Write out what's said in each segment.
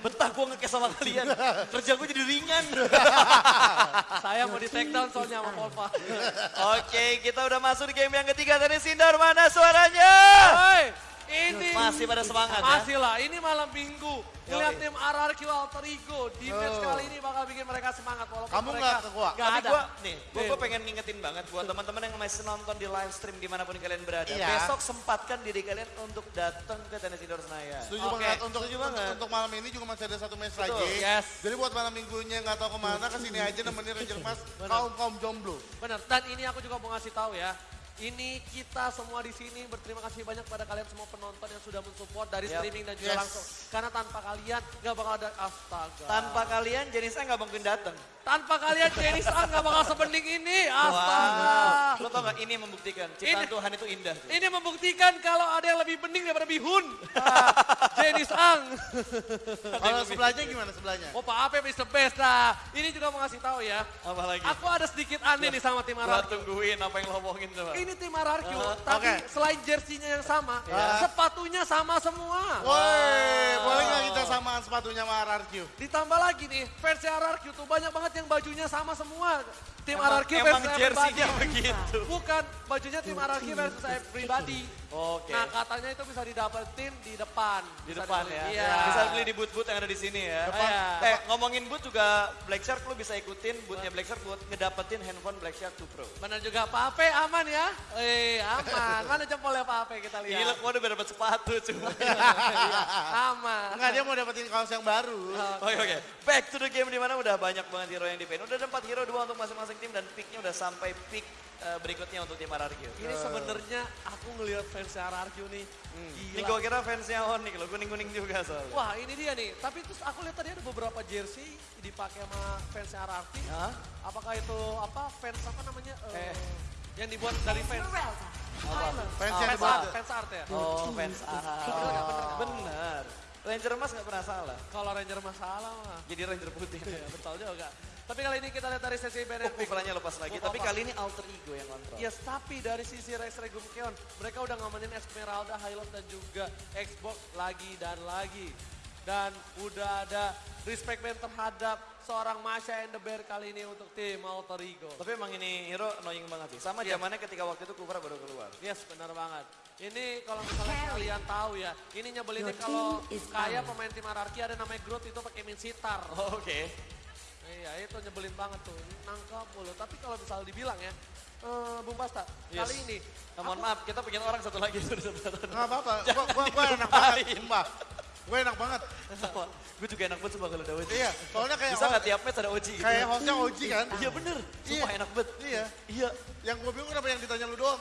Betah gue ngekes sama kalian. Kerja gue jadi ringan. Saya mau di take down soalnya sama Polpa. Oke, kita udah masuk di game yang ketiga. Tadi Sindar mana suaranya? Hei, ini Masih pada semangat ya? Masih lah, ini malam minggu. Lihat tim RRQ Alter Ego. Defense Oh. kali ini bakal bikin mereka semangat. Walaupun Kamu mereka nggak ke gua? Tapi ada. gue nih, Nih. pengen ngingetin banget buat teman-teman yang masih nonton di live stream di mana pun kalian berada. Iya. Besok sempatkan diri kalian untuk datang ke tenis indoor Senayan. Setuju Oke, banget untuk, setuju untuk, banget. untuk malam ini juga masih ada satu match Betul, lagi. yes. Jadi buat malam minggunya nggak tahu ke mana ke sini aja nemenin Ranger Mas kaum kaum jomblo. Benar, dan ini aku juga mau ngasih tahu ya. Ini kita semua di sini berterima kasih banyak pada kalian semua penonton yang sudah mensupport dari Yap. streaming dan juga Yes. langsung. Karena tanpa kalian nggak bakal ada astaga. Tanpa kalian, Jenisa nggak mungkin datang. tanpa kalian Jenny Sang nggak bakal sebening ini. Astaga. Lo tau gak, ini membuktikan. Ciptaan Ini- Tuhan itu indah. Ini membuktikan kalau ada yang lebih bening daripada bihun. Jenny Sang. Kalau sebelahnya gimana sebelahnya? Oh Pak Ape is the best. Nah, ini juga mau ngasih tahu ya. Apa lagi? Aku ada sedikit aneh nih sama tim Gua RRQ. tungguin apa yang lo omongin coba. Ini tim RRQ, Uh-huh. tapi Oke. selain jersinya yang sama, Ya. sepatunya sama semua. Woi, boleh nggak kita samaan sepatunya sama RRQ? Ditambah lagi nih, fans RRQ tuh banyak banget yang bajunya sama semua. Tim Emang- RRQ emang versus jersinya everybody. begitu. Bukan, bajunya tim RRQ versus everybody. Oke. Nah katanya itu bisa didapetin di depan. Di Bisa depan dibeli. ya. Iya. Bisa beli di booth-booth yang ada di sini ya. Depan. Iya. Eh ngomongin booth juga Black Shark lu bisa ikutin boothnya Black Shark buat ngedapetin handphone Black Shark 2 Pro. Benar juga Pak Ape aman ya? Eh aman, mana jempolnya Pak Ape kita lihat. Gila, gua udah dapat sepatu cuma. Iya, aman. Enggak, dia mau dapetin kaos yang baru. Oke oke, back to the game di mana udah banyak banget hero yang di Udah ada 4 hero, dua untuk masing-masing tim dan picknya udah sampai pick eh, berikutnya untuk tim RRQ. Ini sebenarnya aku ngelihat fans RRQ nih, Ini gila. gua kira fansnya Onyx loh, kuning-kuning juga soalnya. Wah ini dia nih, tapi terus aku lihat tadi ada beberapa jersey dipakai sama fans RRQ. Hah? Apakah itu apa fans apa namanya? eh, Eh. Yang dibuat dari fans. Fans Ah, yang Fans dibuat. art, fans art ya. Oh, fans A. Bener. Ranger Mas gak pernah salah. Kalau Ranger masalah mah. Jadi Ranger putih. Ya, betul juga. Tapi kali ini kita lihat dari sesi Oh, Bennett pick. pukulannya lepas lagi. Oh, Tapi apa? kali ini alter ego yang kontrol. Yes, tapi dari sisi Rex Regum Keon, mereka udah ngamanin Esmeralda, Highlight dan juga Xbox lagi dan lagi. Dan udah ada respect band terhadap seorang Masha and the Bear kali ini untuk tim Alter Ego. Tapi emang ini hero annoying banget sih. Sama Iya. zamannya ketika waktu itu Kufra baru keluar. Yes, benar banget. Ini kalau misalnya kalian tahu ya, ini nyebelinnya kalau kayak pemain tim Ararki ada namanya Groot itu pakai min sitar. Oh, Oke. Iya itu nyebelin banget tuh, nangkap mulu. Tapi kalau misalnya dibilang ya, eh Bung Pasta, Yes. kali ini Nah, mohon maaf, kita punya orang satu lagi satu. Nggak apa-apa, gua, gua, gua enak banget, sumpah. Gua enak banget. Gue juga enak banget sumpah kalau ada Oji. Iya, soalnya kayak Bisa nggak tiap match ada Oji gitu? kayak hostnya Oji kan? Iya bener, sumpah Iya. enak banget. Iya. Iya. Yang gue bingung kenapa yang ditanya lu doang.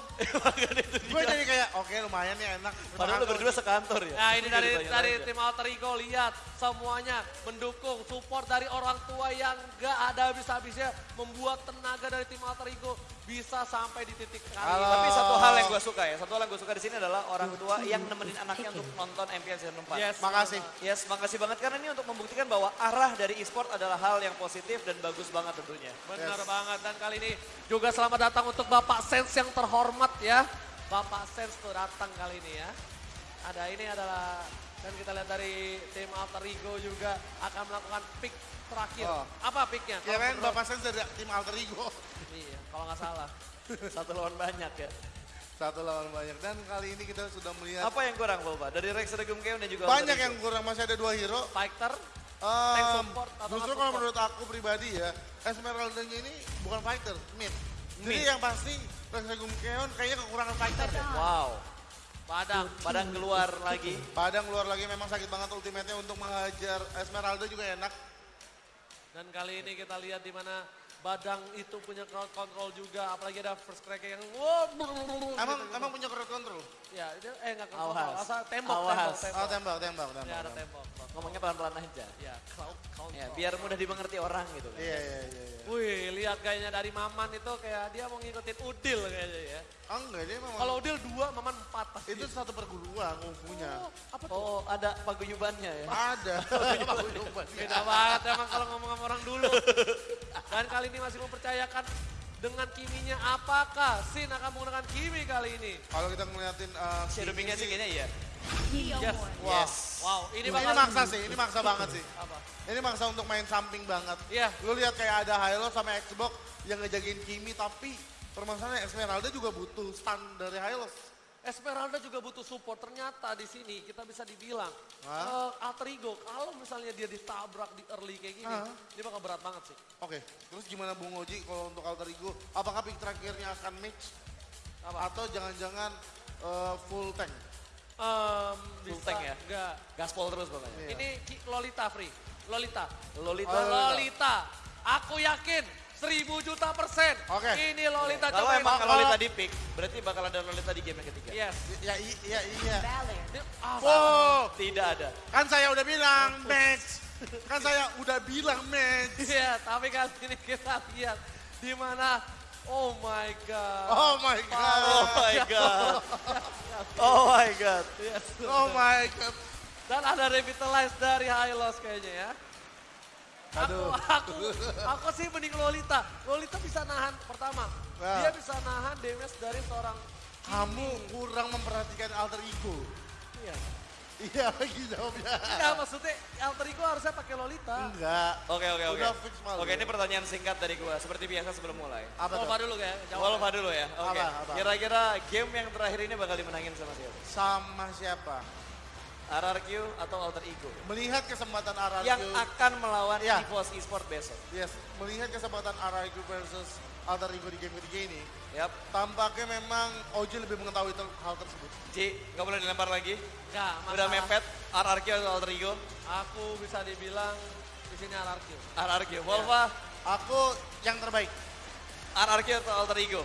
Gue jadi kayak, oke lumayan nih enak. Padahal lu berdua sekantor ya. Nah ini dari dari aja. tim Alter Ego lihat semuanya mendukung support dari orang tua yang gak ada habis-habisnya membuat tenaga dari tim Alter Ego bisa sampai di titik kali Halo. Tapi satu hal yang gue suka ya, satu hal yang gue suka di sini adalah orang tua yang nemenin anaknya untuk nonton MPL Season 4. Yes. Makasih. Yes, makasih banget karena ini untuk membuktikan bahwa arah dari e-sport adalah hal yang positif dan bagus banget tentunya. Benar Yes. banget dan kali ini juga selamat datang untuk Bapak Sens yang terhormat ya. Bapak Sens tuh datang kali ini ya. Ada ini adalah dan kita lihat dari tim Alter Ego juga akan melakukan pick terakhir. Oh. Apa picknya? Kirain menurut- Bapak Sens dari tim Alter Ego. Iya, kalau nggak salah. Satu lawan banyak ya. Satu lawan banyak. Dan kali ini kita sudah melihat Apa yang kurang Volpa? Dari Rex Regum Keon dan juga banyak Alter yang kurang. Masih ada dua hero. Fighter, Um, Tank support atau justru kalau support? menurut aku pribadi ya, Esmeralda-nya ini bukan fighter, mid. Jadi yang pasti Reksegum Keon kayaknya kekurangan fighter deh. Wow, Padang. padang keluar lagi. Padang keluar lagi memang sakit banget ultimate-nya untuk mengajar Esmeralda juga enak. Dan kali ini kita lihat di mana Badang itu punya crowd control juga, apalagi ada first crack yang wow, Emang gitu. emang punya crowd control? ya itu eh enggak control, Awas. asal tembok, Awas. tembok, Oh tembok. tembak, tembak, Ya ada tembok. Ngomongnya pelan-pelan aja. Ya, crowd control. Ya, biar mudah dimengerti orang gitu. Iya, iya, iya. iya. Wih, lihat kayaknya dari Maman itu kayak dia mau ngikutin Udil kayaknya ya. Oh enggak, dia memang Kalau Udil dua, Maman empat pasti. itu satu perguruan kungfunya. Oh, apa tuh? Oh, ada paguyubannya ya. Ada. Beda banget emang kalau ngomong sama orang dulu. Dan kali ini masih mempercayakan dengan kiminya apakah Sin akan menggunakan kimi kali ini? Kalau kita ngeliatin uh, Shadow Pinknya sih kayaknya iya. Yes. Wah, Yes. Wow, ini Ini, maksa sih, ini maksa banget sih. apa? Ini maksa untuk main samping banget. Iya. Lu lihat kayak ada Hilo sama Xbox yang ngejagain Kimi tapi permasalahannya Esmeralda juga butuh stun dari Hilo. Esmeralda juga butuh support. Ternyata di sini kita bisa dibilang Hah? eh, Alter Ego kalau misalnya dia ditabrak di early kayak gini, Hah? dia bakal berat banget sih. Oke, terus gimana Bung Oji kalau untuk Alter Ego? Apakah pick terakhirnya akan match Apa? atau jangan-jangan eh, full tank? Em, Full bisa tank ya? Enggak. Gaspol terus pokoknya. Iya. Ini Ki- Lolita free. Lolita. Lolita. Oh, Lolita. Lolita. Aku yakin 1000 juta persen. Oke. Ini Lolita Kalau emang Kalau- Lolita di pick, berarti bakal ada Lolita di game yang ketiga. Yes. Ya i- iya iya. Ah, Oh, Tidak ada. kan saya udah bilang match. Kan saya udah bilang match. Iya, tapi kali ini kita lihat di mana Oh my god. Oh my god. Oh my god. Oh my god. Yes. Oh my god. Dan ada revitalize dari Hylos kayaknya ya. Aduh. Aku, aku, aku sih mending Lolita. Lolita bisa nahan pertama. Ya. Dia bisa nahan damage dari seorang Kamu kurang memperhatikan alter ego. Iya. Iya lagi jawabnya. Enggak maksudnya Alter Ego harusnya pakai Lolita. Enggak. Oke oke oke. Udah fix malu. Oke ini pertanyaan singkat dari gua. Seperti biasa sebelum mulai. Apa? Wolfa dulu ya. jawab. Wolfa dulu ya. Oke. Apa? Kira-kira game yang terakhir ini bakal dimenangin sama siapa? Sama siapa? RRQ atau Alter Ego? Melihat kesempatan RRQ. Yang akan melawan Iya. EVOS Esport besok. Yes, melihat kesempatan RRQ versus alter ego di game ketiga ini. Yap. Tampaknya memang Oji lebih mengetahui hal tersebut. Ci, nggak boleh dilempar lagi. Enggak, Udah mepet. RRQ atau Alter Ego? Aku bisa dibilang di sini RRQ. RRQ. Wolfa, Aku yang terbaik, RRQ atau Alter Ego?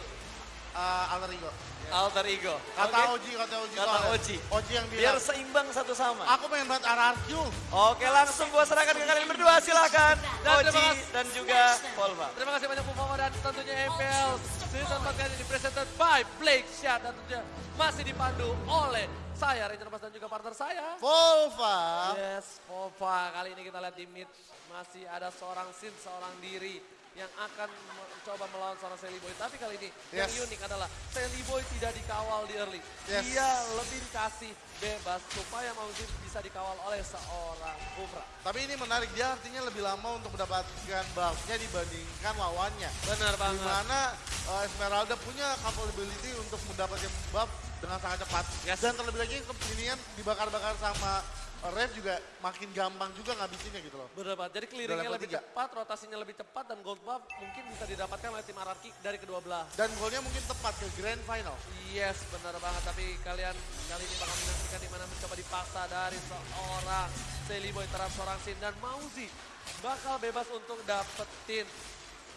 uh, alter ego. Alter Ego. Kata Oke. Oji, kata Oji. Kata soalnya. Oji. Oji yang Biar bilang, seimbang satu sama. aku pengen banget RRQ. Oke langsung gua serahkan ke kalian berdua silakan. Dan terima Oji kasih. dan juga Wolfa. Terima kasih banyak Bung dan tentunya MPL season 4 kali ini presented by Blake Shot dan tentunya masih dipandu oleh saya Ranger Mas dan juga partner saya. Volva. Yes, Pova. Kali ini kita lihat di mid masih ada seorang Sin, seorang diri yang akan mencoba melawan seorang Sally Boy. Tapi kali ini yang Yes. unik adalah Sally Boy tidak dikawal di early. Yes. Dia lebih dikasih bebas supaya Mauzi bisa dikawal oleh seorang Kufra. Tapi ini menarik, dia artinya lebih lama untuk mendapatkan buffnya dibandingkan lawannya. Benar banget. Di mana uh, Esmeralda punya capability untuk mendapatkan buff dengan sangat cepat. Yes. Dan terlebih lagi kepinian dibakar-bakar sama Rev juga makin gampang juga ngabisinnya gitu loh. Benar banget. Jadi clearingnya lebih tiga. cepat, rotasinya lebih cepat dan gold buff mungkin bisa didapatkan oleh tim Ararki dari kedua belah. Dan golnya mungkin tepat ke grand final. Yes, benar banget. Tapi kalian kali ini bakal menyaksikan di mana mencoba dipaksa dari seorang Sally Boy terhadap seorang Sin dan Mauzi bakal bebas untuk dapetin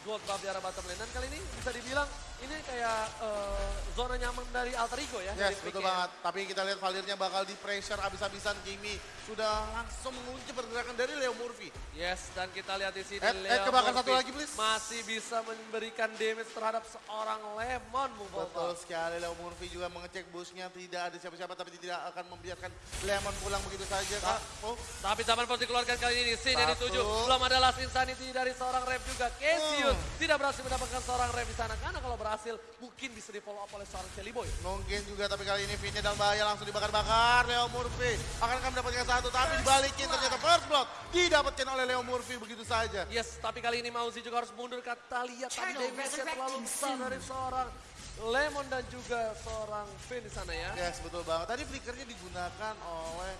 gold buff di arah bottom lane. Dan kali ini bisa dibilang ini kayak eh, zona nyaman dari Alter Ego ya. Yes, betul picknya. banget. Tapi kita lihat Valirnya bakal di pressure abis-abisan Kimi. Sudah langsung mengunci pergerakan dari Leo Murphy. Yes, dan kita lihat di sini Ed, Ed, Leo kebakar Murphy satu lagi, please. masih bisa memberikan damage terhadap seorang Lemon Volva. Betul sekali, Leo Murphy juga mengecek busnya. Tidak ada siapa-siapa, tapi tidak akan membiarkan Lemon pulang begitu saja. Kak. Oh, Tapi zaman pun dikeluarkan kali ini. Sin yang Satu. dituju. Belum ada last insanity dari seorang rep juga. Cassius Hmm. tidak berhasil mendapatkan seorang rep di sana. Karena kalau berhasil mungkin bisa di follow up oleh seorang Shelly Boy. mungkin juga, tapi kali ini Vinnya dalam bahaya langsung dibakar-bakar. Leo Murphy akankah mendapatkan satu, tapi dibalikin ternyata first blood didapatkan oleh Leo Murphy begitu saja. Yes, tapi kali ini Mauzi juga harus mundur. Kita lihat tadi Turtle damage-nya terlalu besar dari seorang Lemon dan juga seorang Finn di sana ya. Yes, betul banget. Tadi flickernya digunakan oleh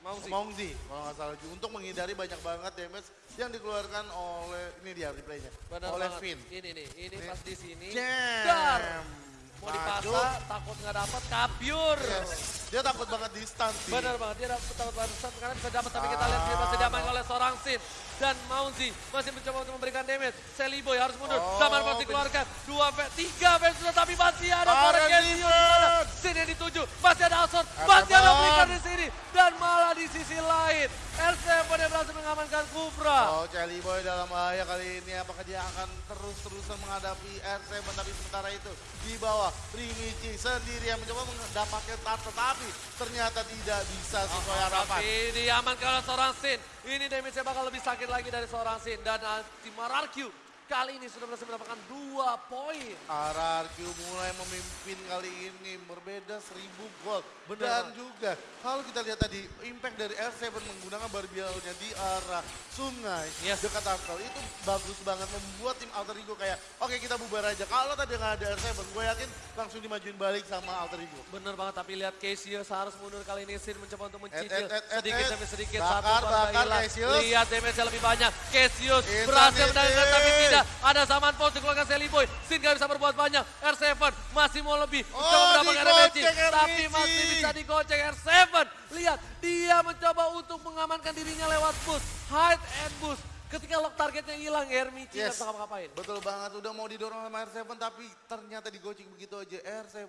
Mongzi, kalau nggak salah untuk menghindari banyak banget damage yang dikeluarkan oleh ini dia replaynya Benar oleh banget. Finn. Ini nih, ini Ini. pas di sini. Dar. Mau dipaksa, takut nggak dapat, kapiur. Yes. Dia takut banget di stun sih. Benar banget, dia takut banget karena bisa dapat tapi kita lihat dia masih diamankan oleh seorang Sin dan Mauzi masih mencoba untuk memberikan damage. Sally Boy harus mundur, Oh, zaman pasti keluarkan dua v tiga v sudah tapi masih ada Cassio di sana. defense. Sin yang dituju, masih ada Alson, masih ada. Flicker di sini dan malah di sisi lain R7 yang berhasil mengamankan Kufra. Oh, Charlie Boy dalam bahaya kali ini. Apakah dia akan terus-terusan menghadapi R7 tapi sementara itu di bawah Primici sendiri yang mencoba mendapatkan tar tetapi ternyata tidak bisa sesuai harapan. Tapi diamankan oleh seorang Sin. Ini damage-nya bakal lebih sakit lagi dari seorang Sin. Dan uh, tim RRQ kali ini sudah berhasil mendapatkan dua poin. RRQ mulai memimpin kali ini berbeda 1000 gol. Benar, Dan juga kalau kita lihat tadi impact dari R7 menggunakan barbielnya di arah sungai Yes. dekat Turtle itu bagus banget membuat tim Alter Ego kayak oke kita bubar aja. Kalau tadi nggak ada R7 gue yakin langsung dimajuin balik sama Alter Ego. Bener banget, tapi lihat Cassius harus mundur kali ini. Sin mencoba untuk mencicil Et, et, et, sedikit demi sedikit. Bakar, Satu bakar, bakar hilang. Lihat damage-nya lebih banyak. Cassius berhasil mendapatkan tapi tidak. Ada zaman pos dikeluarkan Sally Boy. Sin gak bisa berbuat banyak. R7 masih mau lebih. Oh, Mencoba mendapatkan damage. Tapi masih bisa digocek R7. Lihat, dia mencoba untuk mengamankan dirinya lewat boost. Hide and boost. Ketika lock targetnya hilang, Hermici Yes. bisa ngapa-ngapain. Betul banget, udah mau didorong sama R7 tapi ternyata digocek begitu aja. R7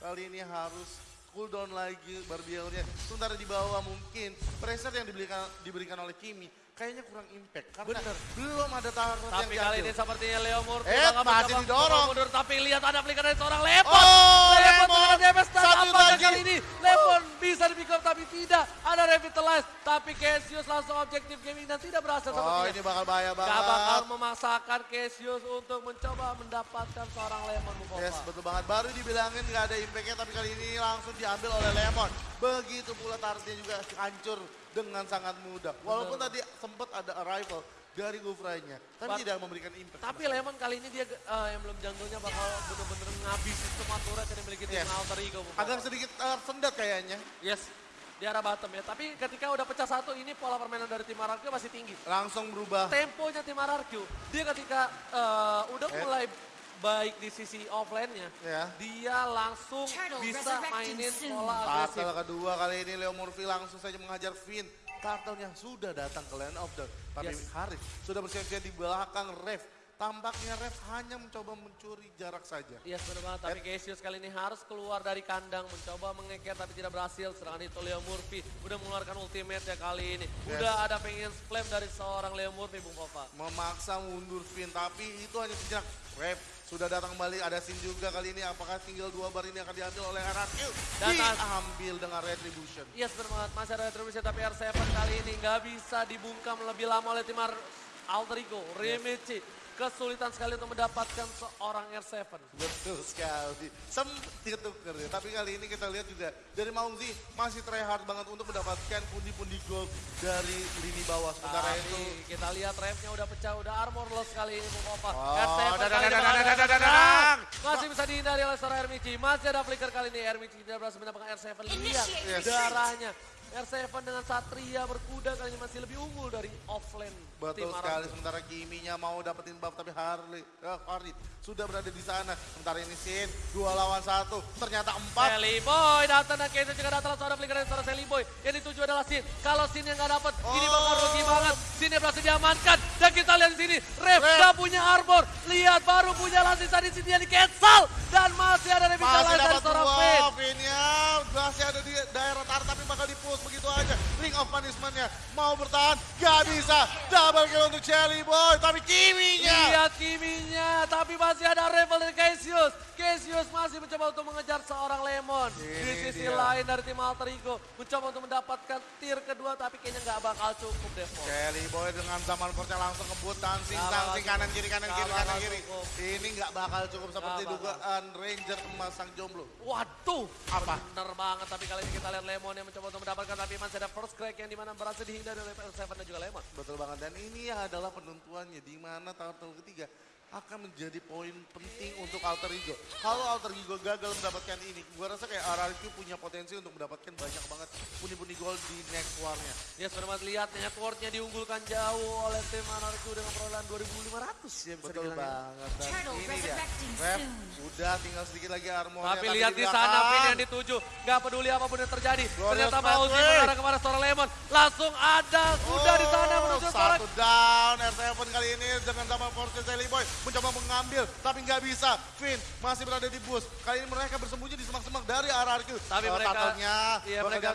kali ini harus cooldown lagi barbielnya. Sementara di bawah mungkin pressure yang diberikan, diberikan oleh Kimi kayaknya kurang impact. Karena Bener. belum ada yang Tapi kali ini sepertinya Leo Murphy Eh, masih didorong. mundur. Tapi lihat ada flicker dari seorang Lemon. Oh, Lemon Lemon. dengan damage dan Satu apakah lagi. kali ini Lemon bisa di pick up tapi tidak. Ada revitalize. Tapi Cassius langsung objektif gaming dan tidak berhasil Oh, sepertinya. ini bakal bahaya banget. Gak bakal memaksakan Cassius untuk mencoba mendapatkan seorang Lemon Mukova. Yes, betul banget. Baru dibilangin nggak ada impactnya, tapi kali ini langsung diambil oleh Lemon. Begitu pula targetnya juga hancur dengan sangat mudah. Walaupun tadi sempat ada arrival dari Gufranya, tapi But- tidak memberikan impact. Tapi Lemon kali ini dia eh, emblem jungle-nya bakal bener-bener ngabisin semua turret yang dimiliki tim Yes. Alter Ego. Agak sedikit tersendat kayaknya. Yes, di arah bottom ya. Tapi ketika udah pecah satu ini pola permainan dari tim RRQ masih tinggi. Langsung berubah. Temponya tim RRQ, dia ketika eh, udah Eh. mulai baik di sisi offline-nya, Ya. dia langsung Turtle bisa mainin pola agresif. Battle kedua kali ini Leo Murphy langsung saja mengajar Finn. Turtle yang sudah datang ke Land of Dawn. Tapi Yes. Haris sudah bersiap-siap di belakang Rev. Tampaknya Rev hanya mencoba mencuri jarak saja. Yes benar banget, tapi Cassius kali ini harus keluar dari kandang, mencoba mengeker tapi tidak berhasil. Serangan itu Leo Murphy udah mengeluarkan ultimate ya kali ini. Udah ada pengen flame dari seorang Leo Murphy, Bung Pova. memaksa mundur Finn tapi itu hanya sejenak Rev sudah datang kembali ada scene juga kali ini. Apakah tinggal dua bar ini akan diambil oleh RRQ Dan- diambil dengan Retribution. Yes benar banget, masih ada retribution tapi R7 kali ini nggak bisa dibungkam lebih lama oleh tim Ar- Alter Ego, Remici. Kesulitan sekali untuk mendapatkan seorang R7. betul sekali sempet ketuker ya tapi kali ini kita lihat juga dari Maungzi masih try hard banget untuk mendapatkan pundi-pundi gold dari lini bawah sementara itu kita lihat remnya udah pecah, udah armorless kali ini Bung Opa. Oh, R7 dadang, kali ini. Masih bisa dihindari oleh seorang Ermici. Masih ada flicker kali ini. Ermici tidak berhasil mendapatkan R7. Lihat darahnya. R7 dengan Satria berkuda kali ini masih lebih unggul dari offlane tim Betul sekali sementara Kiminya mau dapetin buff tapi Harley, eh, Farid sudah berada di sana. Sementara ini Sin dua lawan satu ternyata empat. Sally Boy datang dan Kenzo juga datang langsung ada flicker dari seorang Sally Boy. Yang dituju adalah Sin. Kalau Sin yang nggak dapat, ini bakal Oh. rugi banget. Sin yang berhasil diamankan. Dan kita lihat di sini, Rev nggak punya armor. Lihat baru punya lasis tadi sini yang di cancel. Dan masih ada Masih revitalize dari dapat seorang dua Finn. Finn-nya. Masih ada di daerah tar tapi bakal begitu aja. Ring of punishment-nya mau bertahan. Gak bisa. Double kill untuk Shelly Boy. Tapi Kiminya. Lihat Kiminya, tapi masih ada Revel dari Cassius. Cassius masih mencoba untuk mengejar seorang Lemon. Di Ini sisi dia. lain dari tim Alter Ego, mencoba untuk mendapatkan tier kedua, tapi kayaknya nggak bakal cukup Devon. Shelly Boy dengan zaman force langsung ngebut dancing bakal kanan kiri kanan kiri kanan kiri. cukup. Ini nggak bakal cukup seperti bakal. dugaan Ranger emas sang jomblo. Waduh, Apa? bener banget. Tapi kali ini kita lihat Lemon yang mencoba untuk mendapatkan, tapi masih ada first crack yang di mana berhasil dihindari oleh PS7 dan juga Lemon. Betul banget dan ini adalah penentuannya di mana turtle ketiga akan menjadi poin penting untuk Alter Ego. Kalau Alter Ego gagal mendapatkan ini, gua rasa kayak RRQ punya potensi untuk mendapatkan banyak banget pundi-pundi gol di next war-nya. Ya sudah banget lihat networknya diunggulkan jauh oleh tim Anarku dengan perolehan 2500 ya bisa Betul dibilang banget dan Turtle ini dia. Ref, soon. udah tinggal sedikit lagi armornya. Tapi lihat di sana. Vin yang dituju. Gak peduli apa pun yang terjadi. Glorious Ternyata Mauzi mengarah kepada seorang Lemon. Langsung ada kuda di sana Oh, menuju seorang. Satu down, R7 kali ini dengan sama Force Sally Boy mencoba mengambil, tapi nggak bisa. Finn masih berada di bus. Kali ini mereka bersembunyi di semak-semak dari RRQ. Tapi Oh, mereka, turtle-nya iya mereka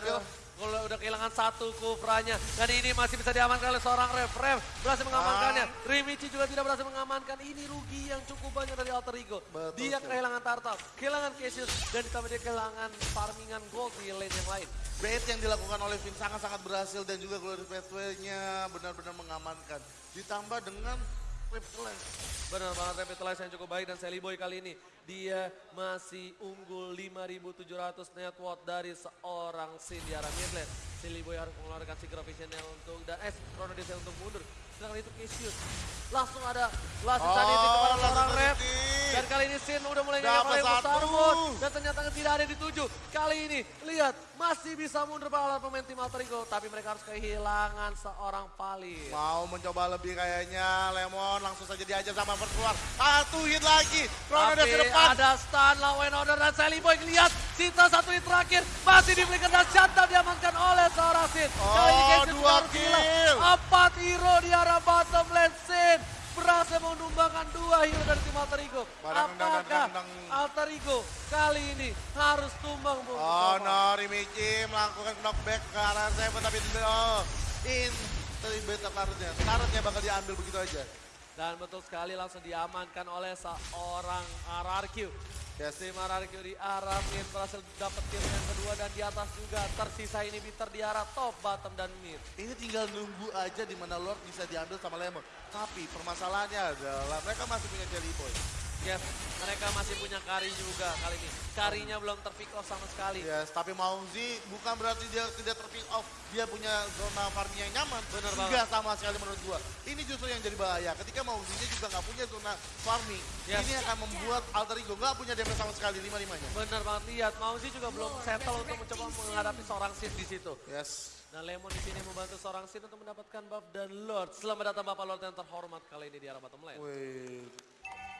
kalau udah kehilangan satu kufranya. Dan ini masih bisa diamankan oleh seorang Rev. Rev berhasil mengamankannya. Ah. Rimichi juga tidak berhasil mengamankan. Ini rugi yang cukup banyak dari Alter Ego. Betul dia sekali. kehilangan Tartal, kehilangan Cassius, dan ditambah dia kehilangan farmingan gold di lane yang lain. Bait yang dilakukan oleh Finn sangat-sangat berhasil dan juga Glorious Pathway-nya benar-benar mengamankan. Ditambah dengan Reptiles. Benar banget Revitalize yang cukup baik dan Sally Boy kali ini dia masih unggul 5700 net watt dari seorang Sin di arah mid lane. Sally Boy harus mengeluarkan Secret Visionnya untuk dan eh Chrono Disney untuk mundur. Sedangkan itu Cassius langsung ada Last Oh, Insanity kepada seorang rep. Dan kali ini Sin udah mulai ngeliat oleh. Starwood. Dan ternyata tidak ada yang dituju. Kali ini lihat masih bisa mundur para pemain tim Alter Ego. Tapi mereka harus kehilangan seorang Palir. Mau mencoba lebih kayaknya Lemon langsung saja diajar sama first keluar. Satu hit lagi. Chrono Tapi ke depan. ada stun law and order dan Sally Boy lihat sisa satu hit terakhir masih di flicker dan shutdown diamankan oleh seorang Sin. Kali ini Oh, Casey dua harus gila. Empat hero di arah bottom lane Sin berhasil menumbangkan dua hero dari tim Alter Ego. Apakah. Alter Ego kali ini harus tumbang Bung? Oh no, Rimichi melakukan knockback ke arah Seven tapi oh, in terlibat karutnya. Karutnya bakal diambil begitu aja. Dan betul sekali langsung diamankan oleh seorang RRQ. Tim RRQ di arah mid berhasil dapat kill yang kedua dan di atas juga tersisa ini bitter di arah top, bottom, dan mid. Ini tinggal nunggu aja di mana Lord bisa diambil sama Lemon. Tapi permasalahannya adalah mereka masih punya Jelly Boy. Yes, mereka masih punya kari juga kali ini. Karinya belum terpick off sama sekali. Yes, tapi Mauzi bukan berarti dia tidak terpick off. Dia punya zona farming yang nyaman. Bener Enggak sama sekali menurut gua. Ini justru yang jadi bahaya. Ketika Mauzinya juga nggak punya zona farming. Yes. Ini akan membuat Alter Ego nggak punya damage sama sekali lima-limanya. Bener banget lihat, Mauzi juga belum settle untuk mencoba menghadapi seorang Sid di situ. Yes. Nah Lemon di sini membantu seorang Sid untuk mendapatkan buff dan Lord. Selamat datang Bapak Lord yang terhormat kali ini di arah bottom lane. Wih.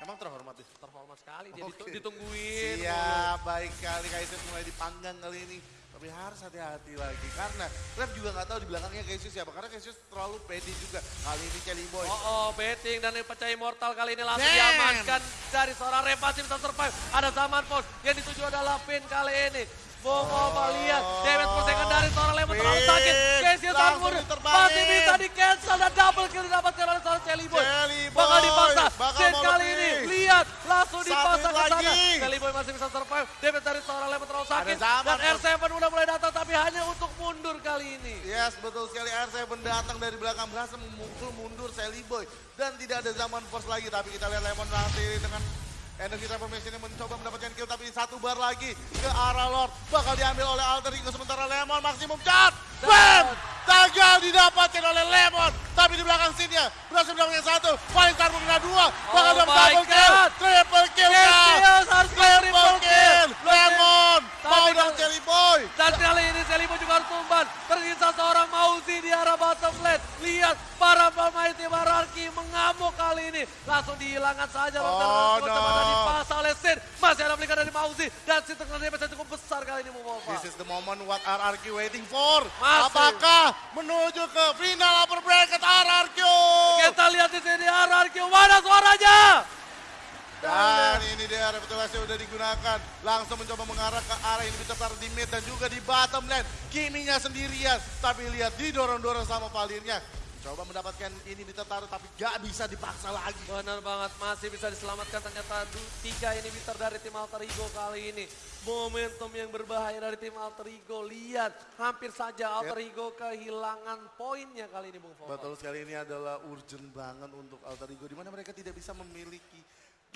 Emang terhormat ya? Terhormat sekali, dia ditu- ditungguin. Siap, baik kali Kaiser mulai dipanggang kali ini. Tapi harus hati-hati lagi karena Rep juga nggak tahu di belakangnya Cassius siapa karena Cassius terlalu pede juga kali ini Kelly Boy. Oh, oh, betting dan yang pecah immortal kali ini langsung Damn. diamankan dari seorang Rep masih bisa survive. Ada zaman pos yang dituju adalah Pin kali ini. Bomo lihat, damage per second dari seorang Lemon terlalu sakit. Casey Sanfur masih bisa di cancel dan double kill didapatkan oleh seorang Jelly Boy. Jelly Bakal dipaksa. mau kali ini, lihat, langsung dipaksa ke sana. Boy masih bisa survive. Damage dari seorang Lemon terlalu sakit. Dan pos. R7 udah mulai datang tapi hanya untuk mundur kali ini. Yes, betul sekali R7 datang dari belakang berhasil memukul mundur Sally Boy dan tidak ada zaman force lagi tapi kita lihat Lemon nanti dengan energi transformation yang mencoba mendapatkan kill tapi satu bar lagi ke arah Lord bakal diambil oleh Alter Ego sementara Lemon maksimum Dan- Bam! Gagal didapatkan oleh Lemon tapi di belakang sini berhasil mendapatkan satu paling star mengenai dua bakal Oh dapat double kill triple kill kah? Cassius harus triple kill. Lemon mau dong Jelly Boy Dan kali ini Selibo juga harus tumban. Tersisa seorang Mauzi di arah bottom lane. Lihat para pemain tim Ararki mengamuk kali ini. Langsung dihilangkan saja. Oh, no. Dipasang oleh Sin. Masih ada flicker dari Mauzi. Dan Sin tengah damage cukup besar kali ini Mumova. This is the moment what RRQ waiting for. Masih. Apakah menuju ke final upper bracket RRQ? Kita lihat di sini Ararki. Mana suaranya? Dan ini dia reputasi udah digunakan. Langsung mencoba mengarah ke arah ini bisa taruh di mid dan juga di bottom lane. Kiminya sendirian. Tapi lihat didorong-dorong sama Valirnya. Coba mendapatkan ini bisa taruh tapi gak bisa dipaksa lagi. Benar banget, masih bisa diselamatkan ternyata tiga ini bitter dari tim Alter Ego kali ini. Momentum yang berbahaya dari tim Alter Ego. Lihat, hampir saja Alter Ego kehilangan poinnya kali ini Bung Fofo. Betul sekali ini adalah urgent banget untuk Alter Ego. Di mana mereka tidak bisa memiliki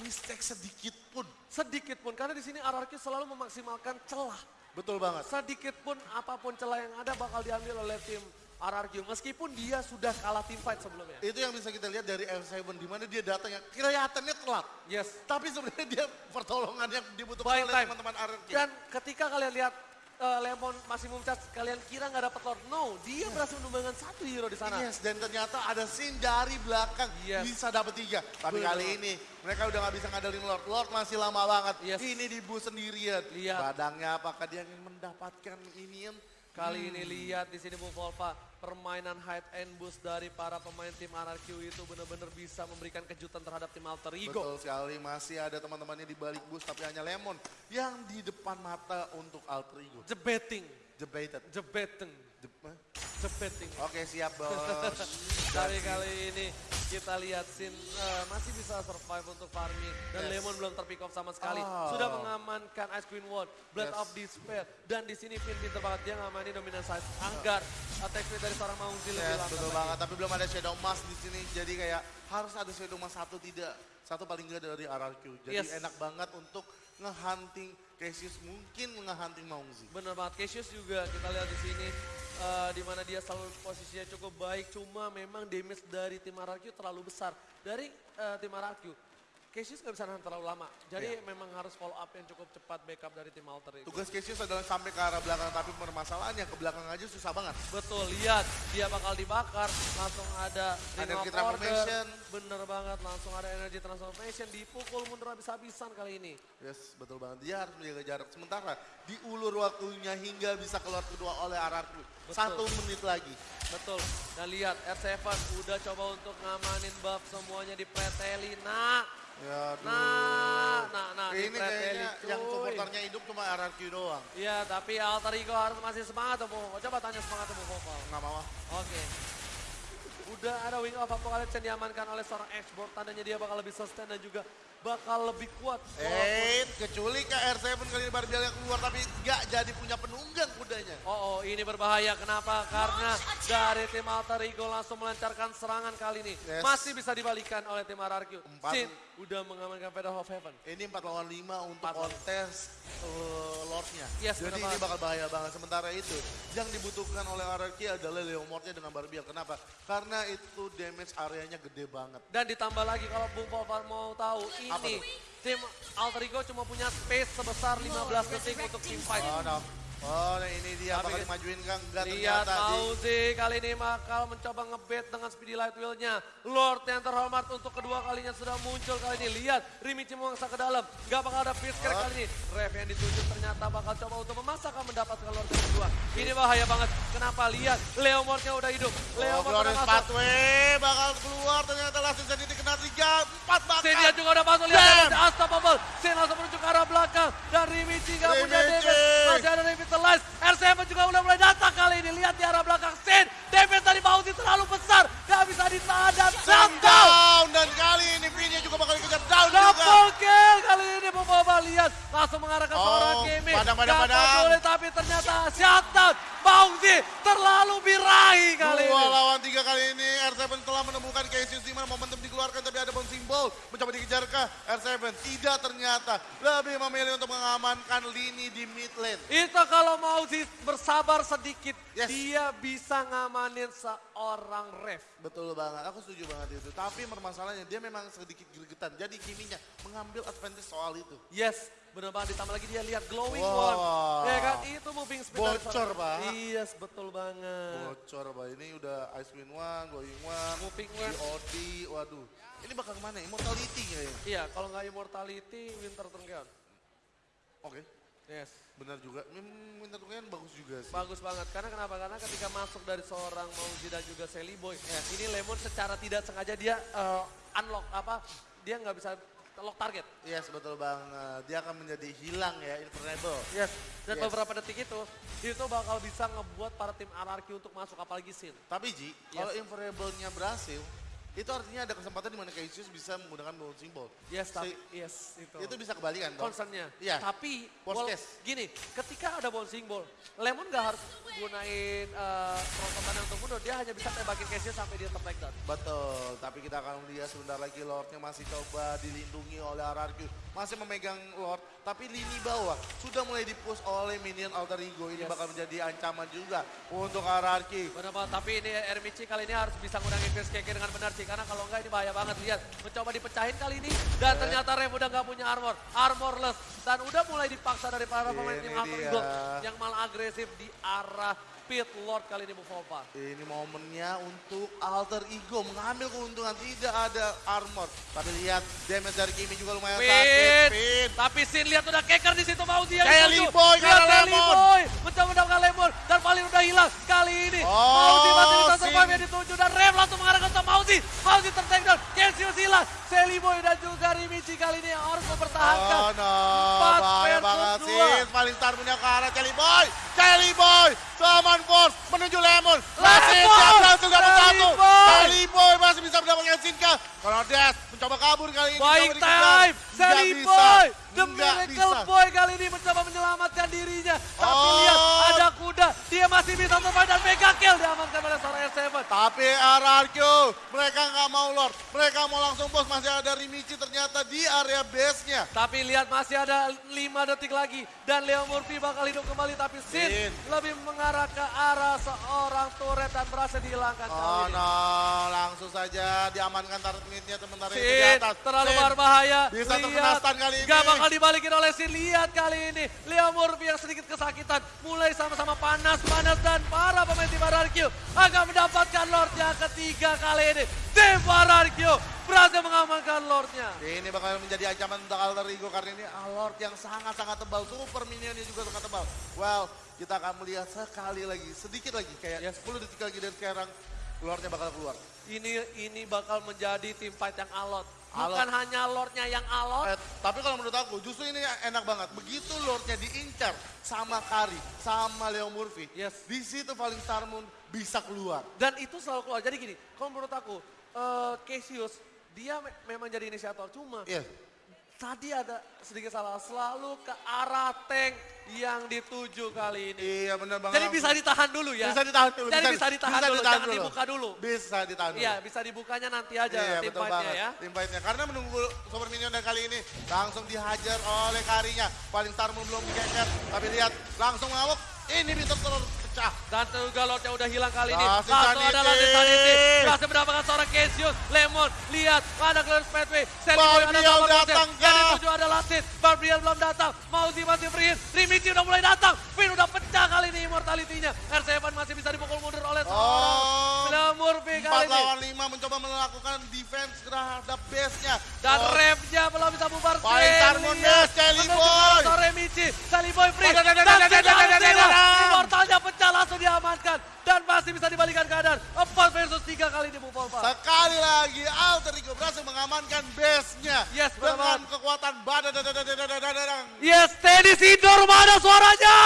mistake sedikit pun. Sedikit pun, karena di sini RRQ selalu memaksimalkan celah. Betul banget. Sedikit pun apa pun celah yang ada bakal diambil oleh tim RRQ. Meskipun dia sudah kalah tim fight sebelumnya. Itu yang bisa kita lihat dari F7 di mana dia datang yang kelihatannya telat. Yes. Tapi sebenarnya dia pertolongan yang dibutuhkan Buying oleh teman-teman RRQ. Dan ketika kalian lihat eh, Lemon masih mumcat, kalian kira nggak dapat Lord? No, dia berhasil menumbangkan satu hero di sana. Yes, dan ternyata ada scene dari belakang Yes. bisa dapat tiga. Tapi Benar. kali ini mereka udah nggak bisa ngadalin Lord. Lord masih lama banget. Yes. Ini di bus sendirian. Lihat. Badangnya apakah dia ingin mendapatkan ini? Kali ini lihat di sini Bung Volva, permainan hide and boost dari para pemain tim RRQ itu benar-benar bisa memberikan kejutan terhadap tim Alter Ego. Betul sekali, masih ada teman-temannya di balik bus tapi hanya Lemon yang di depan mata untuk Alter Ego. Jebeting, Debated. jebeting, jebeting. Oke siap bos. Tapi kali ini kita lihat Sin eh, masih bisa survive untuk farming. Dan Yes. Lemon belum terpick off sama sekali. Oh. Sudah mengamankan Ice Queen Ward, Blood Yes. of Despair. Dan di sini Finn pinter banget dia ngamanin dominant size. Anggar, attack speed dari seorang Maungzi lebih Yes, lambat betul lagi. banget. Tapi belum ada Shadow Mask di sini. Jadi kayak harus ada Shadow Mask satu tidak. Satu paling enggak dari RRQ. Jadi Yes. enak banget untuk ngehunting Cassius. Mungkin ngehunting Maungzi. Bener banget, Cassius juga kita lihat di sini eh, di mana dia selalu posisinya cukup baik, cuma memang damage dari tim RRQ terlalu besar. Dari eh, tim RRQ, Cassius nggak bisa nahan terlalu lama, jadi memang harus follow up yang cukup cepat backup dari tim Alter itu. Tugas Cassius adalah sampai ke arah belakang. Tapi permasalahannya ke belakang aja susah banget. Betul, lihat dia bakal dibakar, langsung ada Energy transformation. Bener banget, langsung ada energy transformation, dipukul mundur habis-habisan kali ini. Yes, betul banget. Dia harus menjaga jarak. Sementara diulur waktunya hingga bisa keluar kedua oleh. Betul. Satu menit lagi. Betul, dan lihat R7 udah coba untuk ngamanin buff semuanya di preteli. Nah, Ya, aduh. Nah, nah, nah, Ini kayaknya yang supporternya hidup cuma RRQ doang. Iya, tapi Alter Ego harus masih semangat Bu. Coba tanya semangat tuh, Bu Koval. Nggak mau. ah. Oke. Udah ada Wing of Apocalypse yang diamankan oleh seorang export. Tandanya dia bakal lebih sustain dan juga bakal lebih kuat. Eh, kecuali ke R7 kali ini Barbiel yang keluar tapi nggak jadi punya penunggang kudanya. Oh, oh, ini berbahaya. Kenapa? Karena dari tim Alter Ego langsung melancarkan serangan kali ini. Yes. Masih bisa dibalikan oleh tim RRQ. Empat. Sin udah mengamankan Feather of Heaven. Ini 4 lawan 5 untuk kontes uh, Lordnya. Yes, Jadi ini bakal bahaya banget. Sementara itu yang dibutuhkan oleh RRQ adalah Leomordnya dengan Barbiel. Kenapa? Karena itu damage areanya gede banget. Dan ditambah lagi kalau Bung Popar mau tahu ini tim Alter Ego cuma punya space sebesar 15 detik untuk team fight. Oh no. Oh, nah ini dia Tapi bakal dimajuin Kang. Enggak Lihat Mauzi kali ini bakal mencoba ngebet dengan speedy light wheel-nya. Lord yang terhormat untuk kedua kalinya sudah muncul kali ini. Lihat Rimichi memangsa ke dalam. Gak bakal ada fist crack kali ini. Ref yang ditunjuk ternyata bakal coba untuk memaksakan mendapatkan Lord yang kedua. Ini bahaya banget. Kenapa? Lihat Leomordnya udah hidup. Oh, Leomord udah Glorious masuk. Pathway bakal keluar ternyata langsung jadi kena 3 4 bahkan. Sin dia juga udah masuk. Lihat Bam! damage unstoppable. Sin langsung menuju ke arah belakang. Dan Rimichi gak punya damage. Masih ada Revitalize. R7 juga udah mulai datang kali ini. Lihat di arah belakang Sin. Damage dari Mauzi terlalu besar. Gak bisa ditahan dan shutdown. down dan kali ini Vinnya juga bakal dikejar down juga. Double kill kali ini Boboba lihat langsung mengarah ke Oh, seorang Kimi. padang, padang, Gak padang. peduli, tapi ternyata shutdown. Mauzi terlalu birahi kali Dua ini. lawan tiga kali ini R7 telah menemukan di mana momentum dikeluarkan tapi ada bouncing ball mencoba dikejar ke R7 tidak ternyata lebih memilih untuk mengamankan lini di mid lane. Itu kalau Mauzi bersabar sedikit, Yes. dia bisa ngamanin seorang ref. Betul banget, aku setuju banget itu. Tapi permasalahannya dia memang sedikit gregetan. Jadi Kiminya mengambil advantage soal itu. Yes, bener banget ditambah lagi dia lihat glowing Wow. one. Ya kan, itu moving speed Bocor, Pak. Yes, betul banget. Bocor, Pak. Ini udah Ice Queen One, Going One, Moving one. DOD, waduh. Ini bakal ke mana? Immortality kayaknya. Iya, kalau nggak immortality, Winter Turnkeon. Oke, Yes. benar juga. Winter Tuken bagus juga sih. Bagus banget. Karena kenapa? Karena ketika masuk dari seorang Mauzi dan juga Sally Boy, ini Lemon secara tidak sengaja dia eh, unlock apa? Dia nggak bisa lock target. Yes, betul banget. Dia akan menjadi hilang ya, invulnerable. Yes. Dan Yes. beberapa detik itu, itu bakal bisa ngebuat para tim RRQ untuk masuk apalagi Sin. Tapi Ji, kalau invulnerable-nya berhasil, itu artinya ada kesempatan di mana Cassius bisa menggunakan bouncing ball. Yes, tapi Si- yes itu. Itu bisa kebalikan dong. concernnya. Iya. Tapi case. gini, ketika ada bouncing ball, Lemon gak harus gunain uh, prototannya untuk mundur, dia hanya bisa tembakin Casey sampai dia ter down. Betul, tapi kita akan lihat sebentar lagi Lordnya masih coba dilindungi oleh RRQ. Masih memegang Lord, tapi lini bawah sudah mulai dipush oleh minion Alter Ego. Ini Yes. bakal menjadi ancaman juga untuk RRQ. Benar banget, tapi ini Ermici kali ini harus bisa ngurangin Fierce Keke dengan benar sih, karena kalau enggak ini bahaya banget. Lihat, mencoba dipecahin kali ini, dan Eh. ternyata Rev udah nggak punya armor, armorless, dan udah mulai dipaksa dari para pemain Ini tim Alter. Ego yang malah agresif di arah Pit Lord kali ini Bufova. Ini momennya untuk Alter Ego mengambil keuntungan tidak ada armor. Tapi lihat damage dari Kimi juga lumayan sakit. Tapi Sin lihat udah keker di situ mau dia. Kayak. Liboy, karena Lemon. Liboy, mencoba mendapatkan lemon dan paling udah hilang kali ini. Oh, Mauzi masih bisa Sin. survive yang dituju dan Rem langsung mengarahkan ke Mauzi. Mauzi tertake down, Cassius hilang. Sally Boy dan juga Rimichi kali ini yang harus mempertahankan. Oh no, Empat bahaya banget sih. Paling star punya ke arah Kelly Boy. Kelly Boy, Summon Force menuju Lemon. Masih siap berhasil dapat satu. Boy! Kelly Boy masih bisa mendapatkan sin saja. Kalau Des mencoba kabur kali ini. Baik time, bisa. The Nggak Miracle bisa. Boy kali ini mencoba menyelamatkan dirinya. Tapi Oh. lihat, ada kuda, dia masih bisa survive dan mega kill diamankan oleh seorang S7. Tapi RRQ, mereka nggak mau Lord. Mereka mau langsung bos. Masih ada Rimichi ternyata di area base-nya. Tapi lihat masih ada 5 detik lagi dan Leo Murphy bakal hidup kembali tapi Sin lebih mengarah ke arah seorang turret dan berhasil dihilangkan Oh ini. no, langsung saja diamankan target mid-nya sementara itu di atas. terlalu Sin. berbahaya. Bisa Lihat, terkena stun kali ini. Gak bakal dibalikin oleh Sin. Lihat kali ini. Leo Murphy yang sedikit kesakitan. Mulai sama-sama panas-panas dan para pemain tim RRQ akan mendapatkan Lord yang ketiga kali ini. Tim RRQ berhasil mengamankan Lordnya. Ini bakal menjadi ancaman untuk Alter Ego karena ini Lord yang sangat-sangat tebal. Super minionnya juga sangat tebal. Well, kita akan melihat sekali lagi, sedikit lagi. Kayak Yes. 10 detik lagi dari sekarang, Lordnya bakal keluar. Ini ini bakal menjadi tim fight yang alot. Alot. Bukan hanya Lordnya yang alot. Eh, tapi kalau menurut aku, justru ini enak banget. Begitu Lordnya diincar sama Kari, sama Leo Murphy. Yes. Di situ Falling Star Moon bisa keluar. Dan itu selalu keluar. Jadi gini, kalau menurut aku, eh Cassius, dia me- memang jadi inisiator. Cuma Iya. Tadi ada sedikit salah. Selalu ke arah tank yang dituju kali ini. Iya benar banget. Jadi bisa ditahan dulu ya. Bisa ditahan dulu. Jadi bisa, ditahan dulu, jangan dibuka dulu. Bisa ditahan dulu. Iya, bisa dibukanya nanti aja Iya tim fight-nya banget. ya. Tim fight-nya. Karena menunggu Super Minion dan kali ini langsung dihajar oleh Karinya. Paling Star belum dikeker. Tapi lihat langsung ngamuk. Ini bisa terpecah. Dan juga udah hilang kali ini. Langsing Langsung ada Sanity. Berhasil mendapatkan seorang Cassius. Lemon, lihat. Ada clearance pathway. Sally Boy ada double datang? Yang dituju ada Latin. Barbiel belum datang. Mauzi masih free hit. Rimichi udah mulai datang. Finn udah pecah kali ini immortality-nya. R7 masih bisa dipukul mundur oleh seorang. Oh. Murphy 4 kali ini. lawan 5 mencoba melakukan defense terhadap base-nya. Dan Oh, rapnya belum bisa bubar. Paling Sin, Tarmun lihat. Des, Sally dan masih bisa dibalikan keadaan. 4 versus 3 kali di move Sekali lagi Alter Ego berhasil mengamankan base-nya. Yes, dengan kekuatan badan. Yes, Teddy Sidor mana suaranya?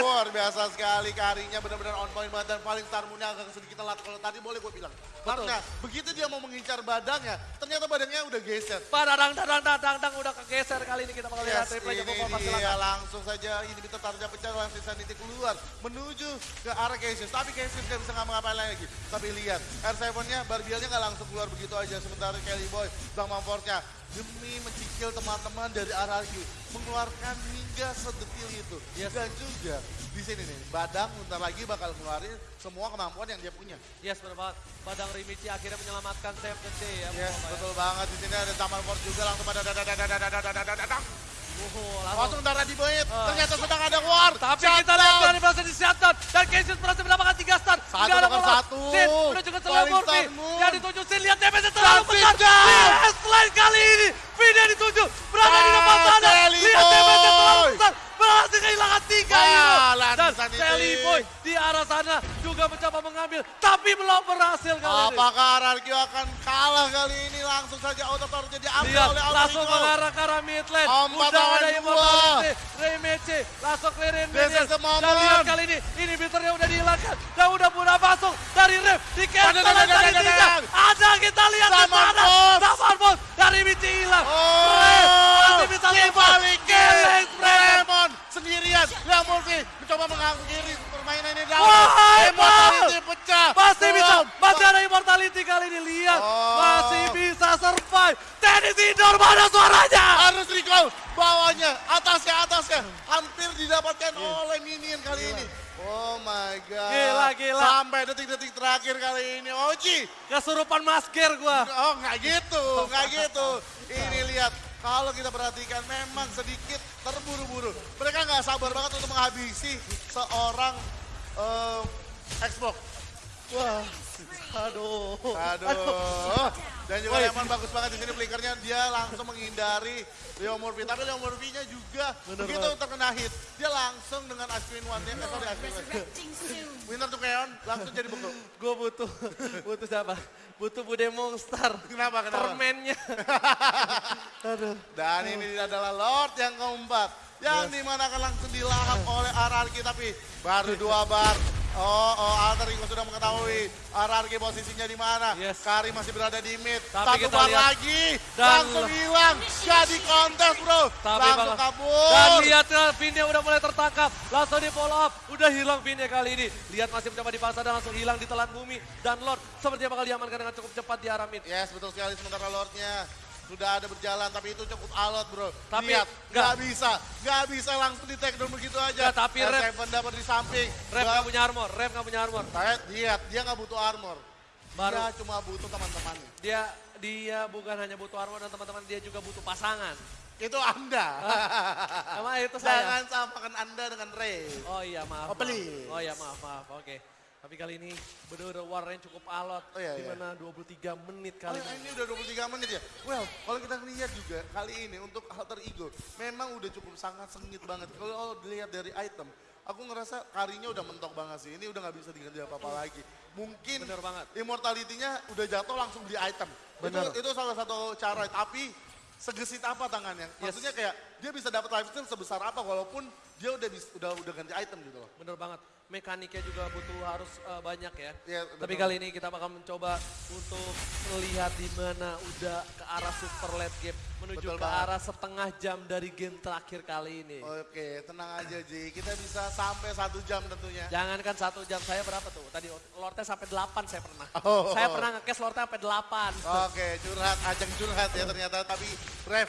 Luar biasa sekali karinya benar-benar on point banget dan paling Star Moon-nya agak sedikit telat kalau tadi boleh gue bilang. Karena begitu dia mau mengincar badannya, ternyata badannya udah geser. Padadang, dadang, dadang, dadang, udah kegeser kali ini kita bakal lihat Yes, Bu ini Polpa dia silakan. langsung saja ini bisa tarja pecah langsung Sanity keluar menuju ke arah Cassius. Tapi Cassius gak bisa ngapa-ngapain lagi. Tapi lihat R7-nya, Barbielnya gak langsung keluar begitu aja. Sementara Kelly Boy, Bang Mamportnya demi mencikil teman-teman dari RRQ mengeluarkan hingga sedetil itu. Yes. Dan juga di sini nih, Badang bentar lagi bakal ngeluarin semua kemampuan yang dia punya. Yes, benar banget. Badang Rimichi akhirnya menyelamatkan save the day ya Yes, ya. betul banget. Di sini ada Taman Fort juga langsung pada Langsung. darah di bait. Uh. Eh. Ternyata sedang ada war. Tapi shut kita lihat dari berhasil di. Dan Cassius berhasil mendapatkan tiga star Satu ada satu. Sin menuju ke Selain Murphy. yang dituju Sin. Lihat DPS terlalu besar. Yes, lain kali ini. Vida dituju. Berada di depan sana. Lihat DPS terlalu besar. Berhasil kehilangan 3. Dan Sally Boy di arah sana juga mencoba mengambil. Tapi belum berhasil kali ini. Apakah RRQ akan kalah kali ini? Langsung saja auto power jadi diambil Lihat, oleh Alter langsung mengarah ke arah mid lane. Udah ada immortality. Remeche, langsung clearin minions. Dan lihat kali ini, ini biternya udah dihilangkan. Dan udah pernah masuk dari ref. Di cancel dari tiga. Ada kita lihat di sana. Saman Boss dari Michi hilang. Oh, masih bisa dibalikin. Geleng. Lemon sendirian. Leo Murphy mencoba mengakhiri permainan ini. Wah, Immortality pecah. Masih bisa, masih ada immortality kali ini. Lihat, Oh. masih bisa survive. Tenis indoor mana suaranya? Harus recall bawahnya, atasnya, atasnya. Hampir didapatkan oleh minion kali ini. Oh my god. Gila, gila. Sampai detik-detik terakhir kali ini. Oji. Kesurupan masker gua. Oh nggak gitu, nggak gitu. Ini lihat, kalau kita perhatikan memang sedikit terburu-buru. Mereka nggak sabar banget untuk menghabisi seorang eh, Xbox. Wah, aduh. Aduh. Dan juga Woi. Lemon bagus banget di sini flickernya dia langsung menghindari Leo Murphy. Tapi Leo Murphy-nya juga Bener begitu banget. terkena hit, dia langsung dengan Ice Queen One nya, eh, sorry Ice Queen One. Resurrecting soon. Winner to Keon langsung jadi beku. Gue butuh, butuh siapa? Butuh Bude Monster. Kenapa? Kenapa? Permennya. Aduh. Dan ini adalah Lord yang keempat. Yang di mana akan langsung dilahap oleh RRQ tapi baru dua bar. Oh, oh, Alter Ego sudah mengetahui RRQ posisinya di mana. Yes. Kari masih berada di mid. Tapi Satu kita bar lihat. lagi. Dan- langsung hilang. Jadi kontes, bro. Tapi langsung kabur. Dan lihat ya, pinnya udah mulai tertangkap. Langsung di follow up. Udah hilang pinnya kali ini. Lihat masih mencoba dipaksa dan langsung hilang di telan bumi. Dan Lord sepertinya bakal diamankan dengan cukup cepat di arah mid. Yes, betul sekali. Sementara Lordnya sudah ada berjalan, tapi itu cukup alot, bro. Tapi Lihat, nggak. bisa. Nggak bisa langsung di take down begitu aja. Nggak, tapi R7 dapat di samping. Rep Nggak- punya armor, Rep nggak punya armor. Lihat, dia nggak butuh armor. Baru. Dia cuma butuh teman-temannya. Dia dia bukan hanya butuh armor dan teman-teman dia juga butuh pasangan. Itu Anda. Emang itu saya. Jangan samakan Anda dengan Ray. Oh iya maaf. Oh, maaf. Oh iya maaf maaf. Oke. Tapi kali ini bener-bener warnanya cukup alot. Oh, iya, di iya. mana 23 menit Oh, kali ya, ini. ini udah 23 menit ya? Well, kalau kita lihat juga kali ini untuk alter ego, memang udah cukup sangat sengit banget. Kalau dilihat dari item, aku ngerasa karinya udah mentok banget sih. Ini udah nggak bisa diganti apa-apa lagi. Mungkin Bener banget. immortality-nya udah jatuh langsung beli item. Bener. Itu, itu salah satu cara, tapi segesit apa tangannya? Yes. Maksudnya kayak dia bisa dapat lifesteal sebesar apa walaupun dia udah udah udah ganti item gitu loh. Bener banget. Mekaniknya juga butuh harus eh, banyak ya. Iya, Tapi kali ini kita bakal mencoba untuk melihat di mana udah ke arah super late game. Menuju Betul ke banget. arah setengah jam dari game terakhir kali ini. Oke, tenang aja Ji. Kita bisa sampai satu jam tentunya. Jangankan satu jam, saya berapa tuh? Tadi Lordnya sampai 8 saya pernah. Oh. Saya pernah nge-cash Lordnya sampai 8. Oke, curhat, ajang curhat ya ternyata. Tapi Ref,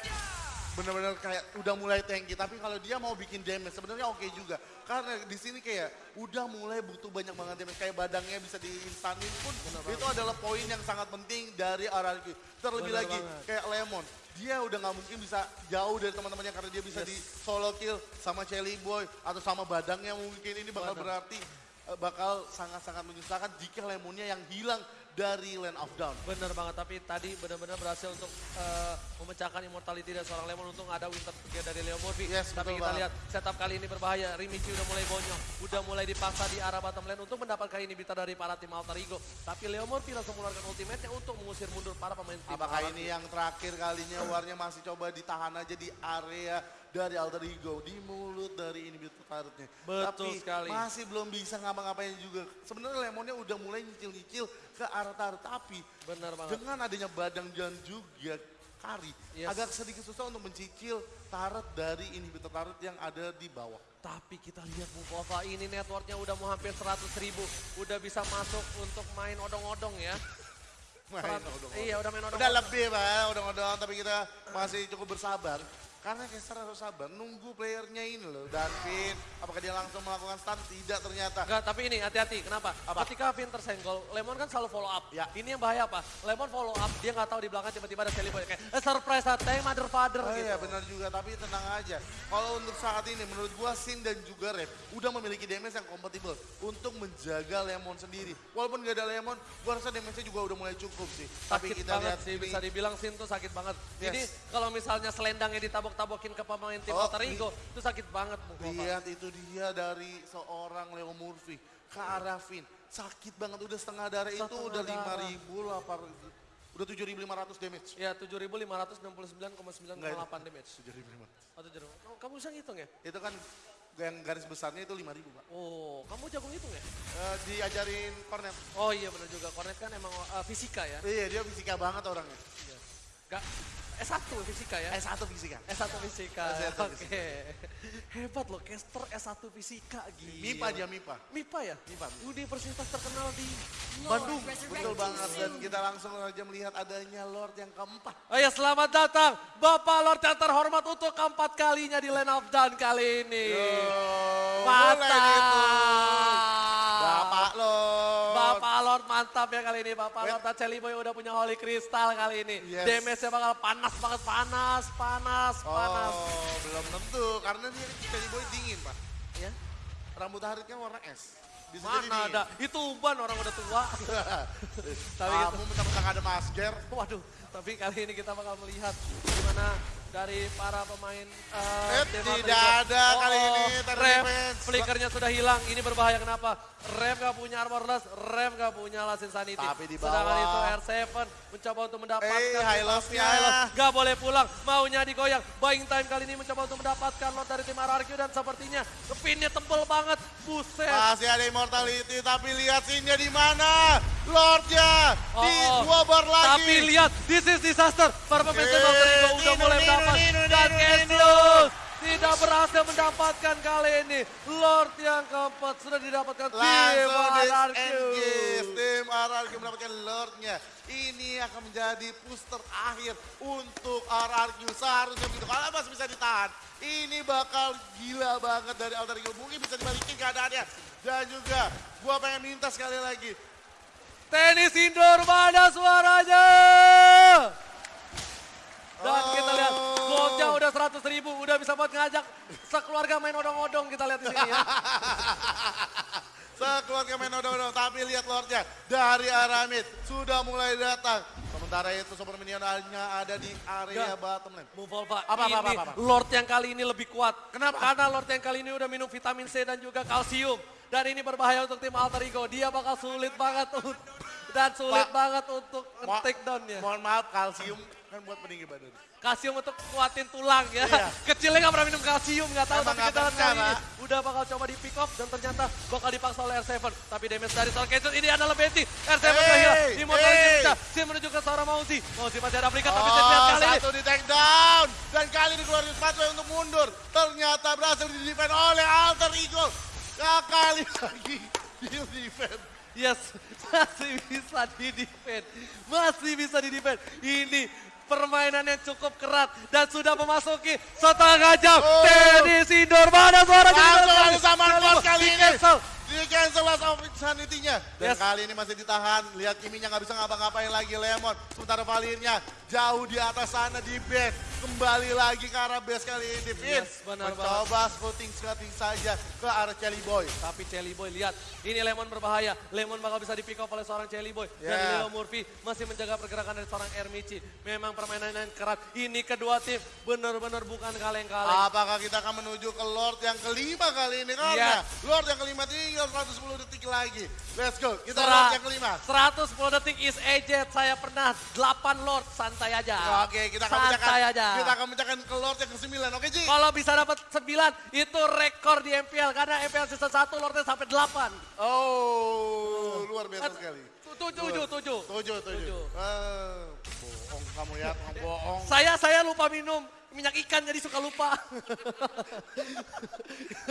bener-bener kayak udah mulai tanky. Tapi kalau dia mau bikin damage sebenarnya oke juga. Karena di sini kayak udah mulai butuh banyak banget damage. Kayak badangnya bisa diinstanin pun itu adalah poin yang sangat penting dari RRQ. Terlebih Bener lagi banget. kayak Lemon. Dia udah nggak mungkin bisa jauh dari teman-temannya karena dia bisa di solo kill sama Chelly Boy atau sama badangnya mungkin ini bakal Bener. berarti eh, bakal sangat-sangat menyusahkan jika Lemonnya yang hilang dari Land of Down. Bener banget, tapi tadi benar-benar berhasil untuk eh, memecahkan immortality dari seorang Lemon untung ada winter Together dari Leo Murphy. Yes, tapi kita banget. lihat setup kali ini berbahaya. Rimichi udah mulai bonyok, udah mulai dipaksa di arah bottom lane untuk mendapatkan inhibitor dari para tim Alter Ego. Tapi Leo Murphy langsung mengeluarkan ultimate-nya untuk mengusir mundur para pemain tim Apakah ini yang terakhir kalinya warnya masih coba ditahan aja di area dari Alter Ego, di mulut dari ini tarutnya. Betul Tapi sekali. masih belum bisa ngapa-ngapain juga. Sebenarnya Lemonnya udah mulai nyicil-nyicil ke arah tarut, tapi Bener banget. dengan adanya badang dan juga kari, Yes. agak sedikit susah untuk mencicil tarot dari inhibitor tarot yang ada di bawah. Tapi kita lihat Bukova ini networknya udah mau hampir 100 ribu. Udah bisa masuk untuk main odong-odong ya. Main odong-odong. Iya udah main odong-odong. Udah lebih pak, udah-udah tapi kita masih cukup bersabar. Karena Kester harus sabar, nunggu playernya ini loh. Dan Vin, apakah dia langsung melakukan stun? Tidak ternyata. Enggak, tapi ini hati-hati. Kenapa? Apa? Ketika Vin tersenggol, Lemon kan selalu follow up. Ya. Ini yang bahaya apa? Lemon follow up, dia nggak tahu di belakang tiba-tiba ada Shelly Boy. Kayak, eh, surprise, thank mother father Oh gitu. iya benar juga, tapi tenang aja. Kalau untuk saat ini menurut gua Sin dan juga Red udah memiliki damage yang kompatibel untuk menjaga Lemon sendiri. Walaupun gak ada Lemon, gua rasa damage-nya juga udah mulai cukup sih. tapi Sakit kita banget lihat sih, ini- bisa dibilang Sin tuh sakit banget. Yes. Ini kalau misalnya selendangnya ditabok-tabokin ke pemain tim Oh, Ego, itu sakit banget Bukova. Lihat itu dia dari seorang Leo Murphy ke arah Vin. Sakit banget udah setengah darah itu Setengah udah darah. 5000 lah udah 7500 damage. Ya, 7.569,9,8 damage. 7500. Oh, 7.000. Oh, kamu bisa ngitung ya? Itu kan yang garis besarnya itu 5000, Pak. Oh, kamu jago ngitung ya? Eh, diajarin Cornet. Oh iya benar juga, Cornet kan emang eh, fisika ya. Iya, dia fisika banget orangnya. Iya. Gak, S1 fisika ya? S1 fisika. S1 fisika. S1 Oke. Hebat loh, caster S1 fisika gila. MIPA dia MIPA. MIPA ya? MIPA. Universitas terkenal di Bandung. Betul banget dan kita langsung aja melihat adanya Lord yang keempat. Oh ya selamat datang Bapak Lord yang terhormat untuk keempat kalinya di Land of Dawn kali ini. boleh gitu. Mantap ya kali ini. Bapak Wait. Lord dan Celi Boy udah punya Holy Crystal kali ini. Yes. Damage-nya bakal panas banget, panas, panas, panas. Oh, belum tentu karena dia jadi boy dingin, Pak. Ya. Rambut Haritnya warna es. Bisa Mana ada, itu uban orang udah tua. Tapi. Kamu mentang-mentang ada masker. Waduh, tapi kali ini kita bakal melihat gimana dari para pemain Eh, uh, tidak ada kali ini Ref, flickernya sudah hilang. Ini berbahaya kenapa? Ref gak punya armorless, Ref gak punya Last Insanity. Tapi di Sedangkan bawah. itu R7 mencoba untuk mendapatkan. Eh, Hylos Gak boleh pulang, maunya digoyang. Buying time kali ini mencoba untuk mendapatkan lot dari tim RRQ dan sepertinya pinnya tebel banget. Buset. Masih ada immortality, tapi lihat sinnya di mana. Lordnya di Oh, oh. dua bar lagi. Tapi lihat, this is disaster. Para pemain Rico udah mulai. Nino, Dan. Cassius tidak berhasil mendapatkan kali ini. Lord yang keempat sudah didapatkan tim RRQ. Tim RRQ mendapatkan Lordnya. Ini akan menjadi booster akhir untuk RRQ. Seharusnya begitu. Kalau masih bisa ditahan. Ini bakal gila banget dari Alter Ego. Mungkin bisa dibalikin keadaannya. Dan juga gua pengen minta sekali lagi. Tenis indoor mana suaranya? Dan kita lihat goldnya udah 100 ribu, udah bisa buat ngajak sekeluarga main odong-odong kita lihat di sini ya. Sekeluarga main odong-odong. Tapi lihat Lordnya. Dari Aramid. Sudah mulai datang. Sementara itu Super Minion hanya ada di area Gak. bottom lane. Muvolva Apa, apa, ini apa, apa, apa? Lord yang kali ini lebih kuat. Kenapa? Karena Lord yang kali ini udah minum vitamin C dan juga kalsium. Dan ini berbahaya untuk tim Alter Ego. Dia bakal sulit banget dan sulit Pak, banget untuk take downnya. Mohon maaf, kalsium kan buat peninggi badan. Kalsium untuk kuatin tulang ya. Iya. Kecilnya nggak pernah minum kalsium nggak tahu Emang tapi kita lihat kali ini udah bakal coba di pick up dan ternyata bakal dipaksa oleh R7. Tapi damage dari Soul Cancel ini adalah Betty. R7 Hey, hilang. Di motor hey. Dia menuju ke seorang Mauzi. Mauzi masih ada flicker tapi Oh, saya kali ini satu di take down. Dan kali ini keluar sepatu untuk mundur. Ternyata berhasil di defend oleh Alter Ego. Nah, kali lagi di defend. Yes, masih bisa di defend. Masih bisa di defend. Ini permainan yang cukup kerat dan sudah memasuki setengah jam. Oh. Tenis indoor mana suara Langsung sama kali ini. Di cancel last of insanity-nya. Dan Yes. kali ini masih ditahan. Lihat Kiminya nggak bisa ngapa-ngapain lagi Lemon. Sementara Valirnya jauh di atas sana di base. Kembali lagi ke arah base kali ini. Vin Yes, benar mencoba scouting scouting saja ke arah Chelly Boy. Tapi Chelly Boy lihat, ini Lemon berbahaya. Lemon bakal bisa di pick off oleh seorang Chelly Boy. Dan Yeah. Leo Murphy masih menjaga pergerakan dari seorang Ermici. Memang permainan yang kerat. Ini kedua tim benar-benar bukan kaleng-kaleng. Apakah kita akan menuju ke Lord yang kelima kali ini? Karena Lord yang kelima tinggal 110 detik lagi. Let's go, kita Lord yang kelima. 110 detik is aged. Saya pernah 8 Lord, santai aja. Oke, kita akan Santai aja. kita akan pecahkan ke Lord yang ke-9. Oke, Ji? Kalau bisa dapat 9 itu rekor di MPL karena MPL season 1 Lordnya sampai 8. Oh, luar biasa sekali. 7 7 7. Tujuh, tujuh. Tujuh. Ah, bohong kamu ya, kamu bohong. Saya saya lupa minum minyak ikan jadi suka lupa.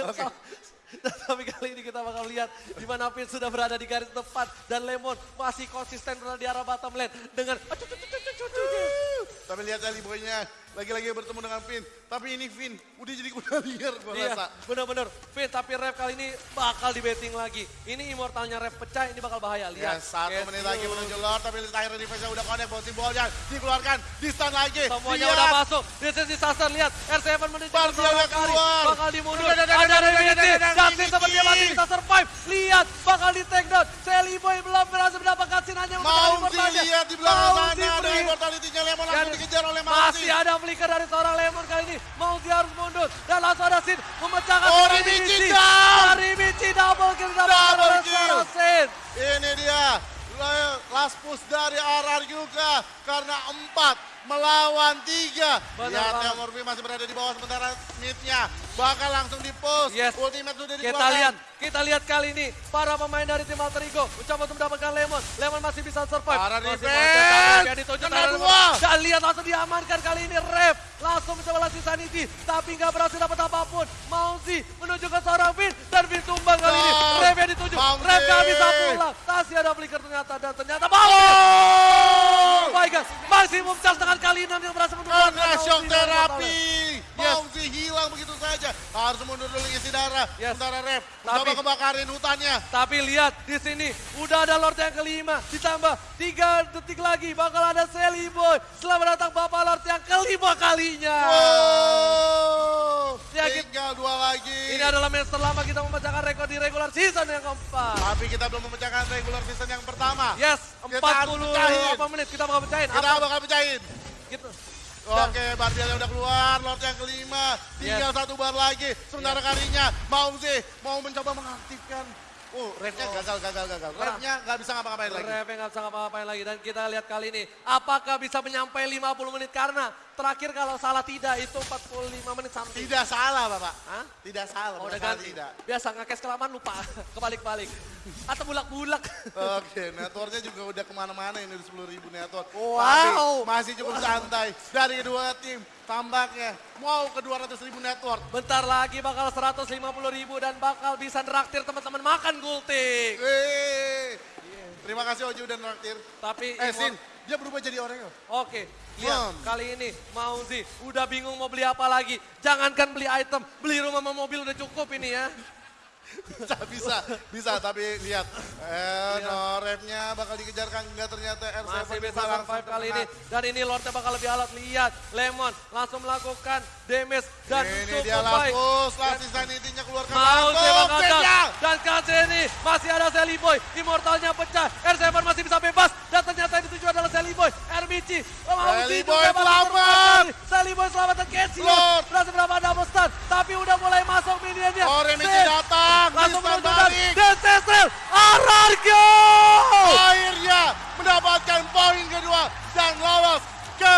Oke. Tapi kali ini kita bakal lihat di mana Pin sudah berada di garis depan dan Lemon masih konsisten berada di arah bottom lane dengan Tapi lihat Cali boynya lagi-lagi bertemu dengan Finn. Tapi ini Finn udah jadi kuda liar gue Iya, rasa. bener-bener. Pin tapi rep kali ini bakal di betting lagi. Ini immortalnya rep pecah, ini bakal bahaya. Ya, Lihat. satu Cassius. menit lagi menuju Lord, tapi terakhir defense udah connect, bouncy ballnya dikeluarkan, di stun lagi. Semuanya Lihat. udah masuk. This is disaster. Lihat. R7 menuju udah kali. keluar. Bakal dimundur. Ada Justin Miki. sepertinya masih bisa survive. Lihat. Bakal di take down. Sally Boy belum berhasil mendapatkan sin hanya Mau immortalnya. lihat di belakang sana, ada immortality-nya Lemon langsung dikejar oleh Mauzi. Masih ada flicker dari seorang Lemon kali ini. Mauzi harus mundur. Dan langsung ada Sin memecahkan Oh, Rimichi down. Dan Rimichi double kill Double kill. Ini dia, last push dari RR juga karena empat melawan tiga. Lihat Murphy masih berada di bawah sementara midnya bakal langsung di push. Yes. Ultimate sudah Kita dikeluarkan. lihat, kita lihat kali ini para pemain dari tim Alter Ego mencoba untuk mendapatkan Lemon. Lemon masih bisa survive. Para defense. Kena dua. Dan lihat langsung diamankan kali ini Rev. Langsung mencoba lagi Sanity. Tapi nggak berhasil dapat apa pun. Mauzi menuju ke seorang Vin. Dan Vin tumbang kali ini. Rev yang dituju. Mauzi. Rev nggak bisa pulang. Masih ada flicker ternyata. Dan ternyata Oh! Oh my god. Maksimum charge dengan kali enam yang berhasil Karena Mauzi shock terapi. Mauzi hilang begitu saja. Harus mundur dulu isi darah. Yes. Sementara Rep Tapi- kebakarin hutannya. Tapi lihat di sini udah ada Lord yang kelima ditambah tiga detik lagi bakal ada Sally Boy. Selamat datang Bapak Lord yang kelima kalinya. Oh, Ya, tinggal dua lagi. Ini adalah match terlama kita memecahkan rekor di regular season yang keempat. Tapi kita belum memecahkan regular season yang pertama. Yes, Kita harus pecahin. 48 menit kita bakal pecahin. Kita Apa? bakal pecahin. Gitu. Oke, Barbielnya udah keluar, Lord yang kelima. Tinggal Yes. satu bar lagi. Sementara kalinya mau sih mau mencoba mengaktifkan. Oh, revnya gagal, gagal, gagal. Revnya nggak bisa ngapa-ngapain lagi. Ref yang nggak bisa ngapa-ngapain lagi. Dan kita lihat kali ini, apakah bisa menyampai 50 menit? Karena terakhir kalau salah tidak, itu 45 menit something. Tidak salah, Bapak. Hah? Tidak salah, Oh, udah salah ganti. tidak. Biasa ngekes kelamaan lupa, kebalik-balik. Atau bulak-bulak. Oke, networknya juga udah ke mana-mana ini udah 10 ribu network. Wow. Tapi masih cukup santai dari kedua tim. Tampaknya mau ke 200 ribu network. Bentar lagi bakal 150 ribu dan bakal bisa neraktir teman-teman makan gultik. Terima kasih Oju dan Raktir. Tapi Eh, Sin, dia berubah jadi Oreo. Oke, lihat Hmm. kali ini Mauzi udah bingung mau beli apa lagi. Jangankan beli item, beli rumah sama mobil udah cukup ini ya. bisa, bisa, bisa. Tapi lihat, eh, no repnya bakal dikejarkan. Enggak ternyata R7 Masih bisa langsung kali ini. Dan ini Lordnya bakal lebih alat. Lihat, Lemon langsung melakukan damage. Dan ini dia Lapus, Lasis dan intinya keluarkan Mau tembak atas. Dan ini masih ada Sally Seliboy. Immortalnya pecah. R7 masih bisa bebas. Dan ternyata yang dituju adalah Sally Seliboy. RBC. Boy selamat. Seliboy selamat dan Kensio. Berhasil berapa ada stun. Tapi udah mulai masuk minionnya. Orenity datang. Langsung menuju dan Desesel. Arargo Akhirnya mendapatkan poin kedua. Dan lawas ke